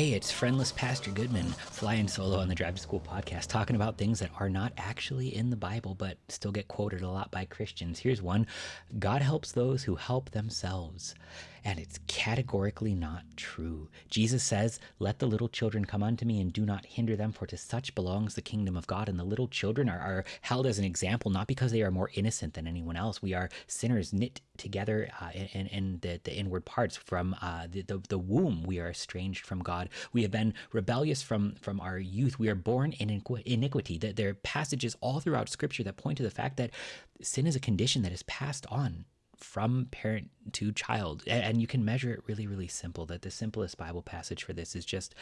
Hey, it's friendless Pastor Goodman flying solo on the Drive to School podcast, talking about things that are not actually in the Bible, but still get quoted a lot by Christians. Here's one God helps those who help themselves. And it's categorically not true. Jesus says, Let the little children come unto me and do not hinder them, for to such belongs the kingdom of God. And the little children are, are held as an example, not because they are more innocent than anyone else. We are sinners knit together uh, in, in the, the inward parts from uh, the, the, the womb. We are estranged from God. We have been rebellious from, from our youth. We are born in iniquity. That there are passages all throughout Scripture that point to the fact that sin is a condition that is passed on from parent to child. And you can measure it really, really simple. That the simplest Bible passage for this is just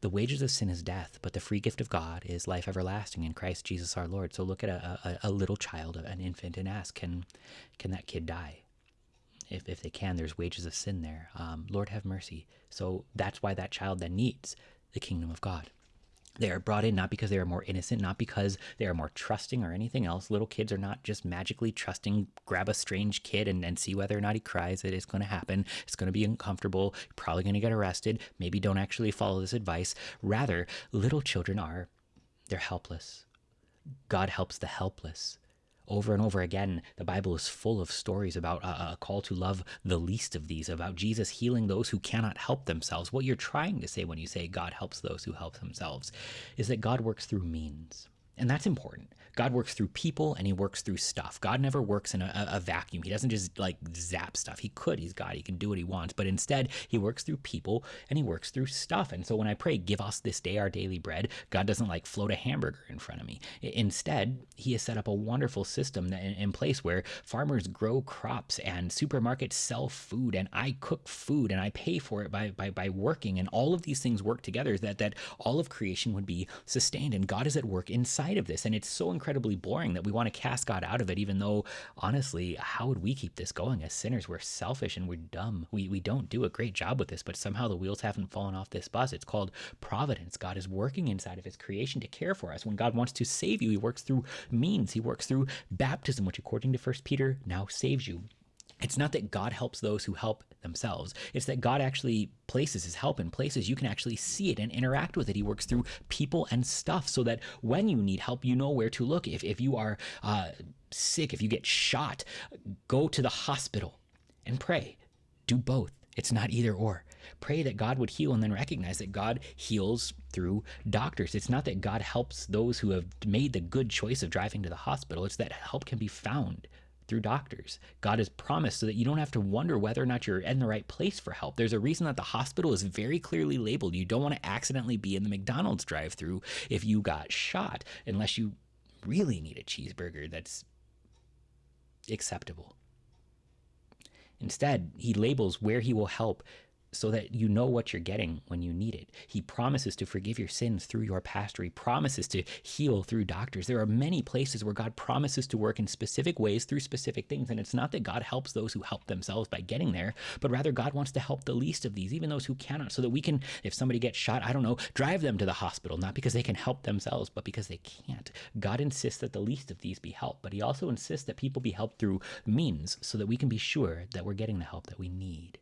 the wages of sin is death, but the free gift of God is life everlasting in Christ Jesus our Lord. So look at a, a, a little child, an infant, and ask, can, can that kid die? If, if they can, there's wages of sin there. Um, Lord have mercy. So that's why that child then needs the kingdom of God. They are brought in not because they are more innocent, not because they are more trusting or anything else. Little kids are not just magically trusting, grab a strange kid and, and see whether or not he cries. It is going to happen. It's going to be uncomfortable. You're probably going to get arrested. Maybe don't actually follow this advice. Rather, little children are, they're helpless. God helps the helpless over and over again, the Bible is full of stories about a, a, call to love the least of these, about Jesus healing those who cannot help themselves. What you're trying to say when you say God helps those who help themselves is that God works through means. And that's important. God works through people and he works through stuff. God never works in a, a, vacuum. He doesn't just like zap stuff. He could, he's God, he can do what he wants. But instead, he works through people and he works through stuff. And so when I pray, give us this day our daily bread, God doesn't like float a hamburger in front of me. Instead, he has set up a wonderful system in, in place where farmers grow crops and supermarkets sell food and I cook food and I pay for it by, by, by working. And all of these things work together that, that all of creation would be sustained. And God is at work inside outside of this. And it's so incredibly boring that we want to cast God out of it, even though, honestly, how would we keep this going as sinners? We're selfish and we're dumb. We, we don't do a great job with this, but somehow the wheels haven't fallen off this bus. It's called providence. God is working inside of his creation to care for us. When God wants to save you, he works through means, he works through baptism, which, according to First Peter, now saves you. It's not that God helps those who help themselves. It's that God actually places his help in places you can actually see it and interact with it. He works through people and stuff so that when you need help, you know where to look. If, if you are uh, sick, if you get shot, go to the hospital and pray. Do both. It's not either or. Pray that God would heal and then recognize that God heals through doctors. It's not that God helps those who have made the good choice of driving to the hospital, it's that help can be found through doctors. God has promised so that you don't have to wonder whether or not you're in the right place for help. There's a reason that the hospital is very clearly labeled. You don't want to accidentally be in the McDonald's drive through if you got shot, unless you really need a cheeseburger that's acceptable. Instead, he labels where he will help so that you know what you're getting when you need it. He promises to forgive your sins through your pastor. He promises to heal through doctors. There are many places where God promises to work in specific ways through specific things. And it's not that God helps those who help themselves by getting there, but rather God wants to help the least of these, even those who cannot, so that we can, if somebody gets shot, I don't know, drive them to the hospital, not because they can help themselves, but because they can't. God insists that the least of these be helped, but He also insists that people be helped through means so that we can be sure that we're getting the help that we need.